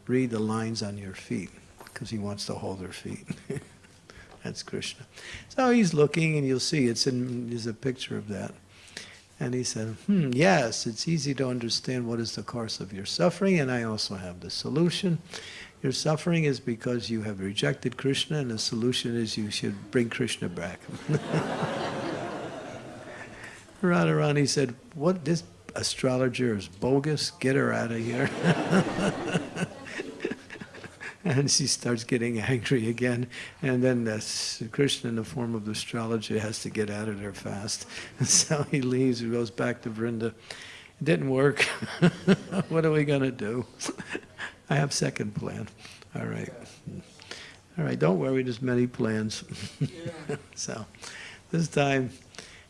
read the lines on your feet because he wants to hold her feet. (laughs) That's Krishna. So he's looking and you'll see it's in, there's a picture of that. And he said, hmm, yes, it's easy to understand what is the course of your suffering and I also have the solution. Your suffering is because you have rejected Krishna, and the solution is you should bring Krishna back. (laughs) Radharani said, What this astrologer is bogus, get her out of here. (laughs) and she starts getting (laughs) angry again. And then this Krishna, in the form of the astrologer, has to get out of there fast. And (laughs) so he leaves, he goes back to Vrinda. It didn't work. (laughs) what are we going to do? I have second plan. All right. All right, don't worry, there's many plans. so this time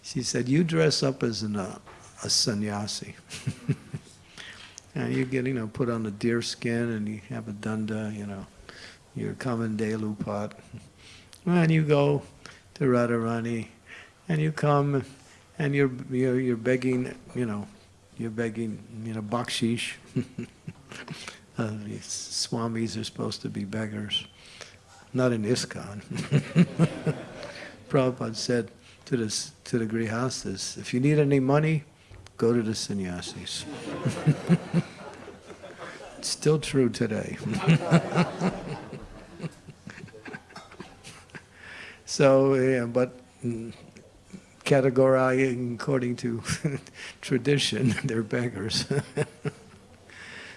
she said, you dress up as an, uh, a sannyasi. and you get, you know, put on a deer skin and you have a danda, you know, your kamandalu pot. And you go to Radharani and you come and you're, you're, you're begging, you know, you're begging, you know, bakshish. (laughs) Uh, these swamis are supposed to be beggars, not in ISKCON. (laughs) Prabhupada said to the, to the grihastas, if you need any money, go to the sannyasis. (laughs) it's still true today. So, yeah, but categorizing according to (laughs) tradition, (laughs) they're beggars. (laughs)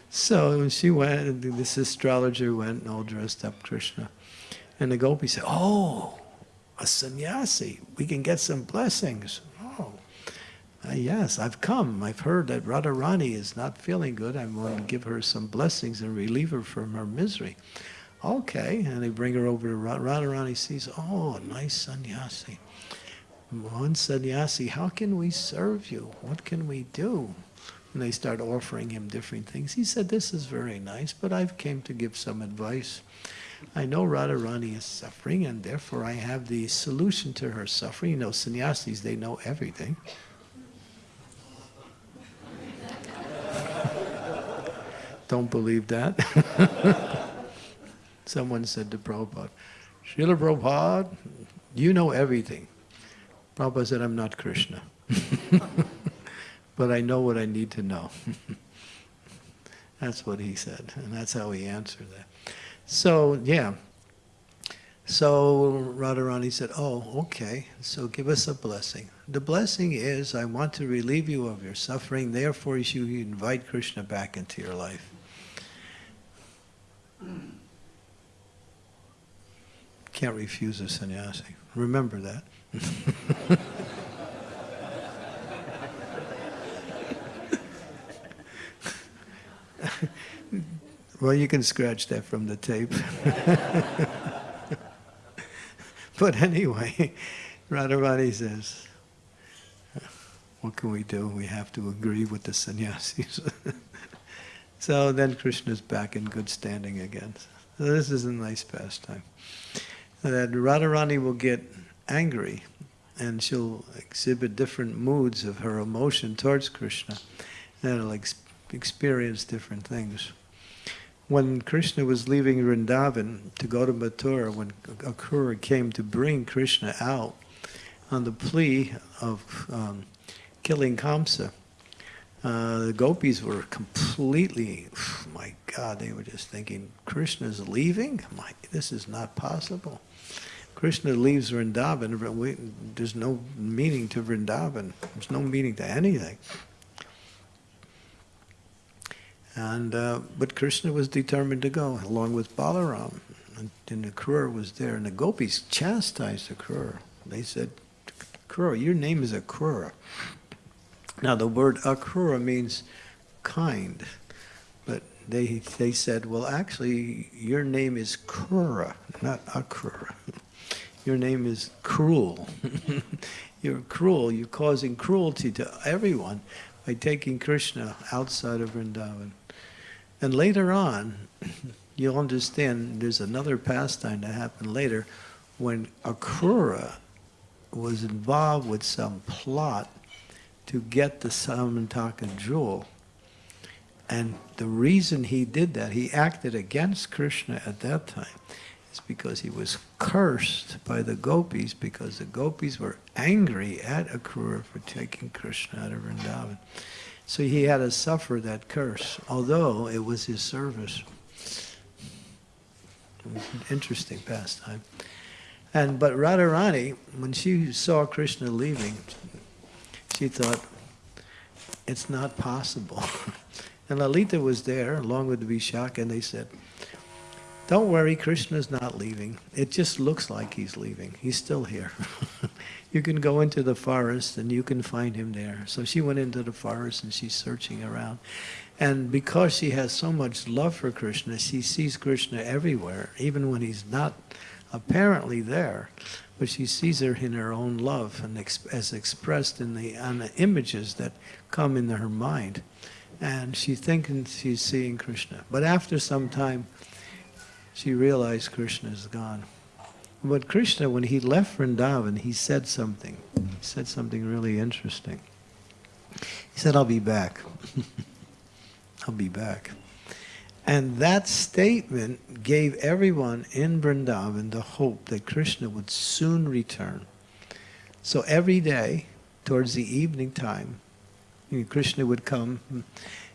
So she went, this astrologer went and all dressed up Krishna. And the gopi said, oh, a sannyasi, we can get some blessings. Oh, uh, yes, I've come. I've heard that Radharani is not feeling good. I'm going to give her some blessings and relieve her from her misery. Okay, and they bring her over to Radha Radharani sees, oh, nice sannyasi. One sannyasi, how can we serve you? What can we do? And they start offering him different things. He said, this is very nice, but I've came to give some advice. I know Radharani is suffering, and therefore I have the solution to her suffering. You know, sannyasis, they know everything. (laughs) Don't believe that. (laughs) Someone said to Prabhupada, Srila Prabhupada, you know everything. Prabhupada said, I'm not Krishna. (laughs) but I know what I need to know. (laughs) that's what he said, and that's how he answered that. So, yeah. So Radharani said, oh, okay, so give us a blessing. The blessing is, I want to relieve you of your suffering, therefore you invite Krishna back into your life. Can't refuse a sannyasi. Remember that. (laughs) well, you can scratch that from the tape. (laughs) but anyway, Radharani says, what can we do? We have to agree with the sannyasis. (laughs) so then Krishna's back in good standing again. So this is a nice pastime. That Radharani will get angry and she'll exhibit different moods of her emotion towards Krishna. It'll ex experience different things. When Krishna was leaving Vrindavan to go to Mathura, when Akrura came to bring Krishna out on the plea of um, killing Kamsa, uh, the gopis were completely, my God, they were just thinking, Krishna's leaving? My, this is not possible. Krishna leaves Vrindavan, there's no meaning to Vrindavan. There's no meaning to anything. And uh, but Krishna was determined to go, along with Balaram. And, and the Akrura was there, and the gopis chastised the Akrura. They said, Akrura, your name is a Akrura. Now the word Akrura means kind, but they they said, well, actually, your name is Kura, not Akrura. Your name is cruel. (laughs) You're cruel. You're causing cruelty to everyone by taking Krishna outside of Vrindavan. And later on, (laughs) you'll understand there's another pastime that happened later when Akrura was involved with some plot to get the Syamantaka jewel. And the reason he did that, he acted against Krishna at that time, is because he was cursed by the gopis because the gopis were angry at Akrura for taking Krishna out of Vrindavan. So he had to suffer that curse, although it was his service. It was an Interesting pastime. And but Radharani, when she saw Krishna leaving, she thought, it's not possible. (laughs) and Lalita was there along with Vishaka, and they said, don't worry, Krishna's not leaving. It just looks like he's leaving. He's still here. (laughs) you can go into the forest and you can find him there. So she went into the forest and she's searching around. And because she has so much love for Krishna, she sees Krishna everywhere, even when he's not apparently there. But she sees her in her own love and ex as expressed in the, on the images that come into her mind. And she thinks she's seeing Krishna. But after some time, she realized Krishna is gone. But Krishna, when he left Vrindavan, he said something. He said something really interesting. He said, I'll be back. (laughs) I'll be back. And that statement gave everyone in Vrindavan the hope that Krishna would soon return. So every day, towards the evening time, Krishna would come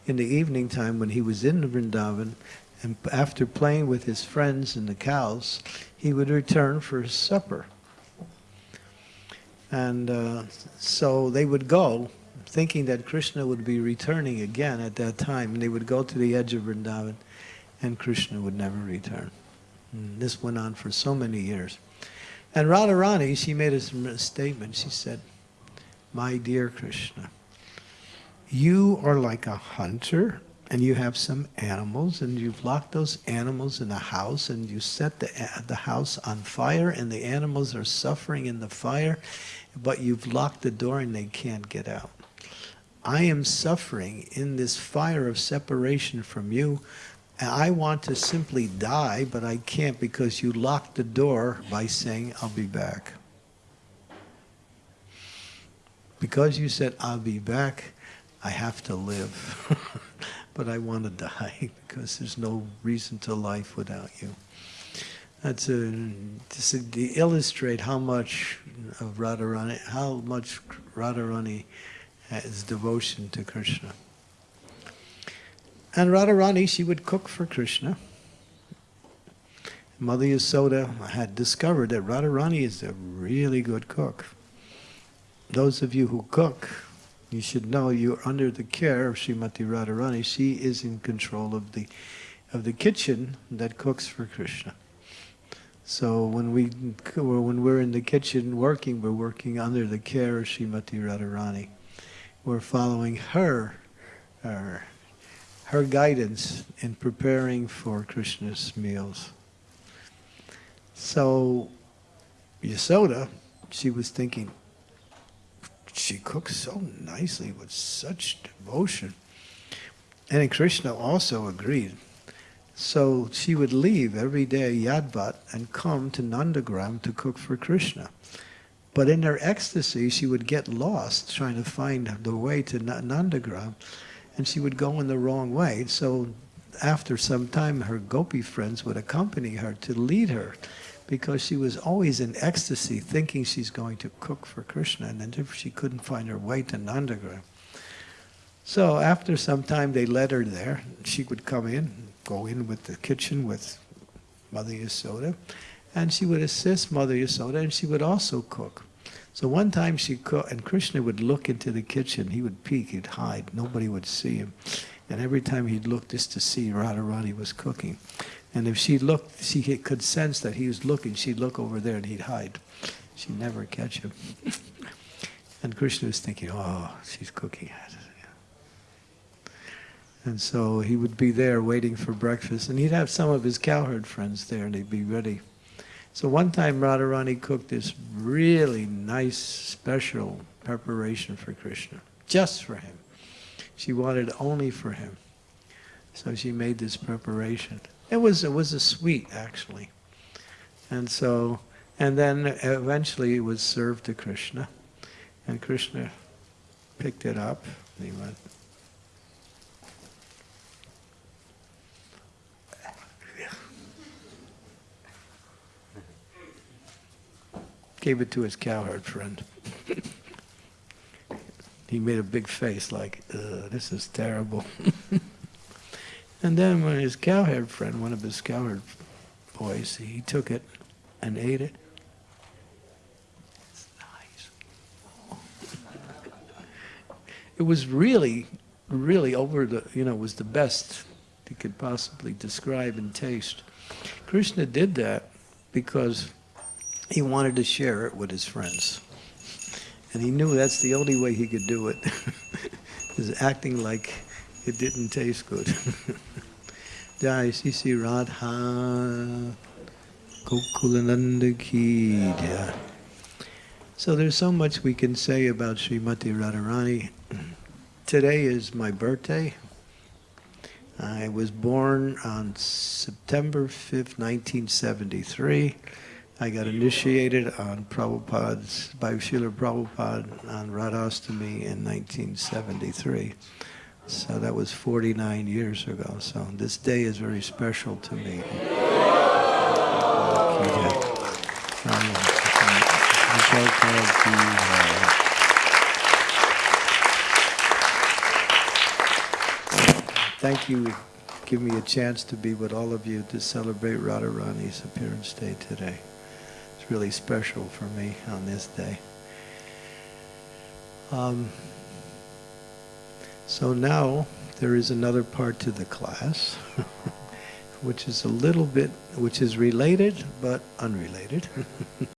in the evening time when he was in Vrindavan and after playing with his friends and the cows, he would return for his supper. And uh, so they would go, thinking that Krishna would be returning again at that time. And they would go to the edge of Vrindavan, and Krishna would never return. And this went on for so many years. And Radharani, she made a statement. She said, My dear Krishna, you are like a hunter and you have some animals and you've locked those animals in a house and you set the, the house on fire and the animals are suffering in the fire, but you've locked the door and they can't get out. I am suffering in this fire of separation from you. I want to simply die, but I can't because you locked the door by saying, I'll be back. Because you said, I'll be back, I have to live. (laughs) but I want to die (laughs) because there's no reason to life without you. That's a, to, to illustrate how much of Radharani, how much Radharani Uh, has devotion to Krishna. And Radharani, she would cook for Krishna. Mother Yasoda had discovered that Radharani is a really good cook. Those of you who cook, you should know you're under the care of Srimati Radharani. She is in control of the, of the kitchen that cooks for Krishna. So when we when we're in the kitchen working, we're working under the care of Srimati Radharani. We're following her, her, her guidance in preparing for Krishna's meals. So Yasoda, she was thinking, she cooks so nicely with such devotion. And Krishna also agreed. So she would leave every day Yavat and come to Nandagram to cook for Krishna. But in her ecstasy, she would get lost trying to find the way to Nandagram, and she would go in the wrong way. So after some time, her gopi friends would accompany her to lead her because she was always in ecstasy thinking she's going to cook for Krishna, and then she couldn't find her way to Nandagram. So after some time, they led her there. She would come in, go in with the kitchen with Mother Yasoda, and she would assist Mother Yasoda, and she would also cook. So one time she cooked, and Krishna would look into the kitchen. He would peek, he'd hide. Nobody would see him. And every time he'd look just to see Radharani was cooking. And if she looked, she could sense that he was looking, she'd look over there and he'd hide. She'd never catch him. (laughs) and Krishna was thinking, oh, she's cooking. And so he would be there waiting for breakfast, and he'd have some of his cowherd friends there, and they'd be ready. So one time Radharani cooked this really nice, special preparation for Krishna, just for him. She wanted only for him. So she made this preparation. It was it was a sweet actually, and so and then eventually it was served to Krishna, and Krishna picked it up and he went. Gave it to his cowherd friend. he made a big face like, this is terrible. (laughs) And then when his cowherd friend, one of his cowherd boys, he took it and ate it. It's nice. it was really, really over the, you know, was the best he could possibly describe and taste. Krishna did that because he wanted to share it with his friends. And he knew that's the only way he could do it, (laughs) is acting like it didn't taste good. (laughs) Jai Sisi Radha Gokulananda So there's so much we can say about Srimati Radharani. Today is my birthday. I was born on September 5th, 1973. I got initiated on Prabhupada's, by Srila Prabhupada on Radhastami in 1973. So that was 49 years ago. So this day is very special to me. Thank you. Give me a chance to be with all of you to celebrate Radharani's appearance day today. Really special for me on this day. Um, so now there is another part to the class, (laughs) which is a little bit, which is related but unrelated. (laughs)